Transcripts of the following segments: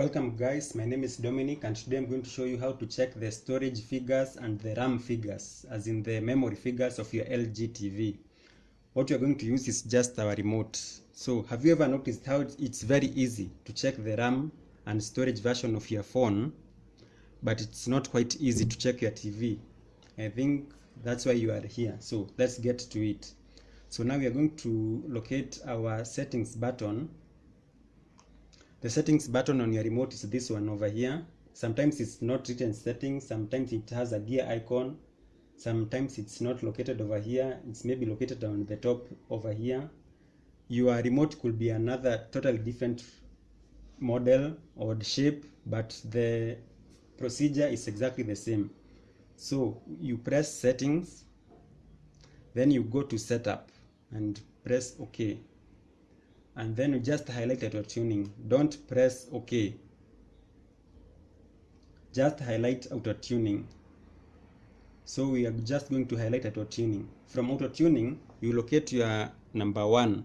Welcome guys, my name is Dominic and today I'm going to show you how to check the storage figures and the RAM figures, as in the memory figures of your LG TV. What you're going to use is just our remote. So have you ever noticed how it's very easy to check the RAM and storage version of your phone, but it's not quite easy to check your TV? I think that's why you are here. So let's get to it. So now we are going to locate our settings button the settings button on your remote is this one over here. Sometimes it's not written settings sometimes it has a gear icon sometimes it's not located over here. It's maybe located on the top over here. Your remote could be another totally different model or shape but the procedure is exactly the same. So you press settings then you go to setup and press ok and then you just highlight auto tuning. Don't press ok. Just highlight auto tuning. So we are just going to highlight auto tuning. From auto tuning you locate your number one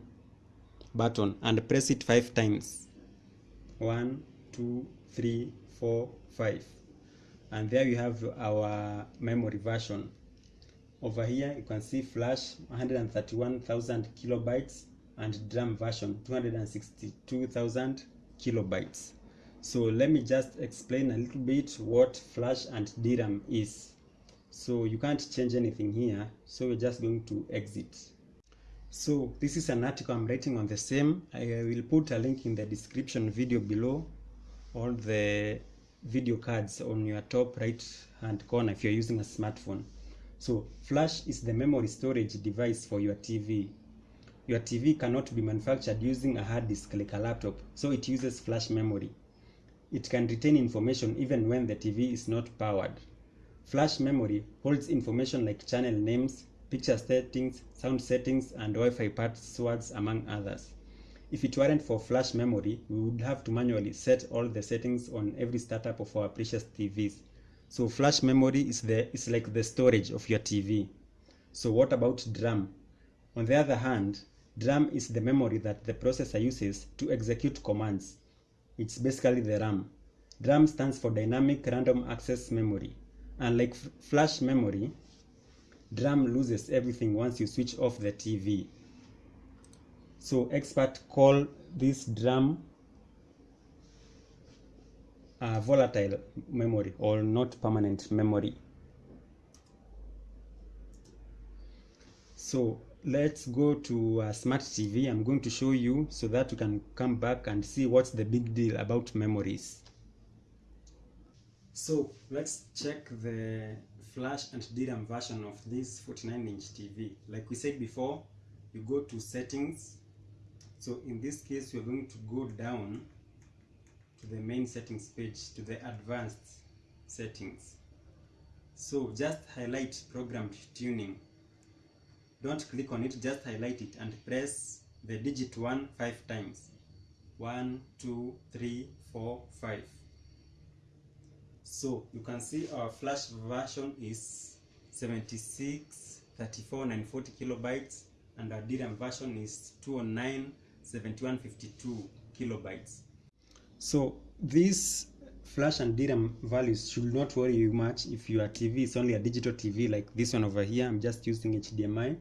button and press it five times. One two three four five. And there you have our memory version. Over here you can see flash 131,000 kilobytes and DRAM version 262,000 kilobytes. So let me just explain a little bit what flash and DRAM is. So you can't change anything here, so we're just going to exit. So this is an article I'm writing on the same. I will put a link in the description video below all the video cards on your top right hand corner if you're using a smartphone. So flash is the memory storage device for your TV your TV cannot be manufactured using a hard disk like a laptop, so it uses flash memory. It can retain information even when the TV is not powered. Flash memory holds information like channel names, picture settings, sound settings, and Wi-Fi passwords among others. If it weren't for flash memory, we would have to manually set all the settings on every startup of our precious TVs. So flash memory is the is like the storage of your TV. So what about DRAM? On the other hand, DRAM is the memory that the processor uses to execute commands. It's basically the RAM. DRAM stands for Dynamic Random Access Memory. Unlike flash memory, DRAM loses everything once you switch off the TV. So experts call this DRAM volatile memory or not permanent memory. So let's go to a smart TV. I'm going to show you so that you can come back and see what's the big deal about memories. So let's check the flash and DRAM version of this 49 inch TV. Like we said before, you go to settings. So in this case, we're going to go down to the main settings page to the advanced settings. So just highlight programmed tuning don't click on it just highlight it and press the digit 1 5 times. 1 2 3 4 5 so you can see our flash version is 76 34 940 kilobytes and our DRAM version is 209 7152 kilobytes. So this flash and DRAM values should not worry you much if your TV is only a digital TV like this one over here. I'm just using HDMI.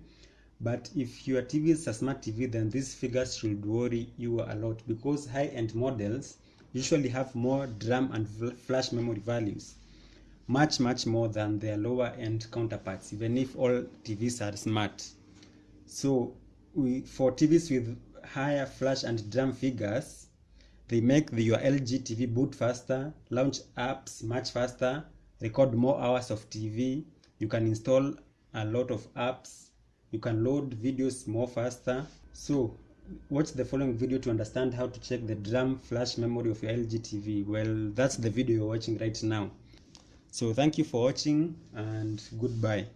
But if your TV is a smart TV, then these figures should worry you a lot because high-end models usually have more DRAM and flash memory values, much, much more than their lower-end counterparts, even if all TVs are smart. So we, for TVs with higher flash and DRAM figures, they make the, your LG TV boot faster, launch apps much faster, record more hours of TV. You can install a lot of apps. You can load videos more faster. So watch the following video to understand how to check the DRAM flash memory of your LG TV. Well, that's the video you're watching right now. So thank you for watching and goodbye.